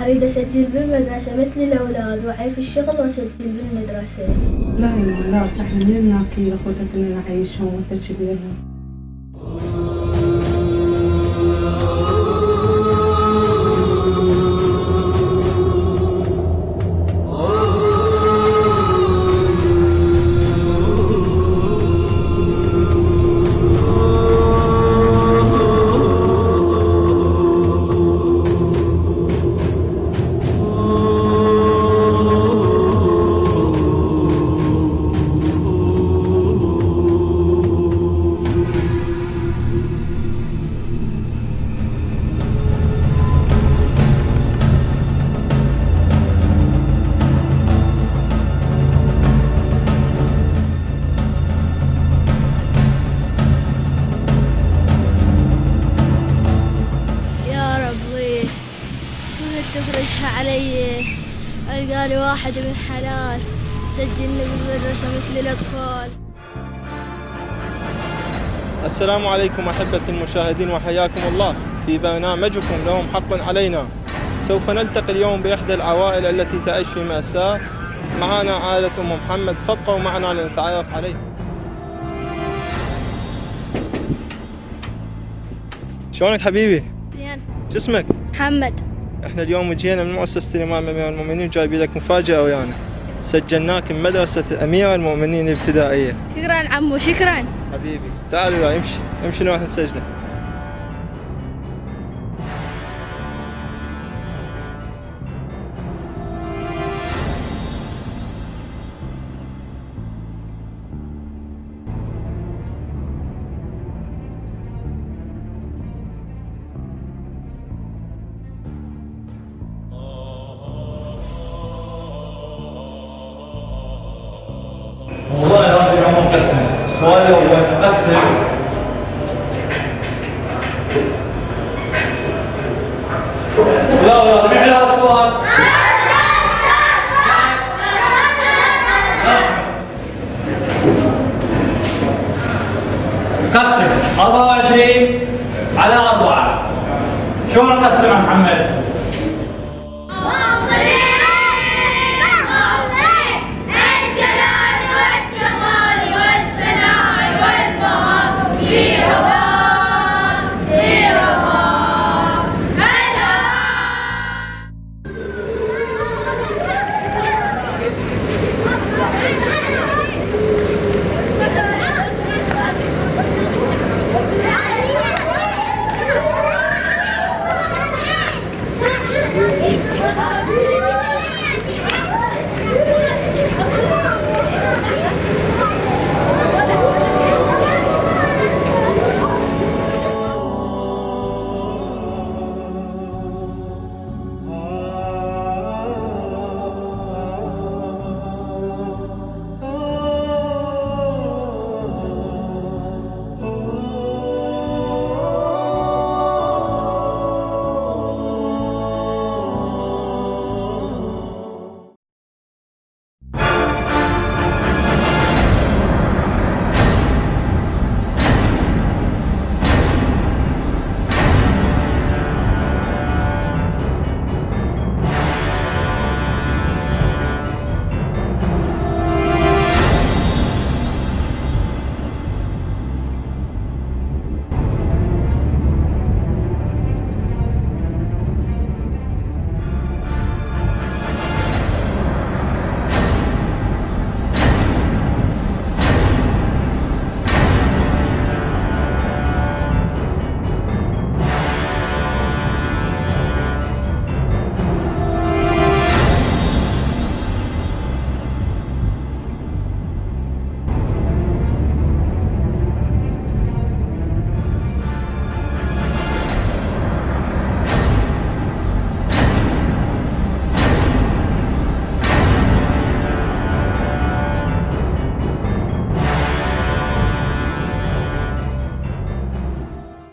أريد أسجل بالمدرسة مثل الأولاد وأعي في الشغل وأسجل بالمدرسة. لا لا إحنا من ناكل أخوتك إننا نعيشهم وتشبيههم علي. ألقى لي واحد من حلال سجلني بالمدرسة مثل الأطفال. السلام عليكم أحبتي المشاهدين وحياكم الله. في برنامجكم لهم حق علينا. سوف نلتقي اليوم بإحدى العوائل التي تعيش في مأساة. معنا عائلة أم محمد فابقوا معنا لنتعرف عليه شلونك حبيبي؟ زين. شو اسمك؟ محمد. إحنا اليوم جينا من مؤسسة الإمام أمير المؤمنين جايبين لك مفاجأة ويانا. سجلناك من مدرسة أمير المؤمنين الابتدائية. شكرا عمو شكرا. حبيبي تعال وياي امشي امشي نروح نسجله. شو نقسم محمد؟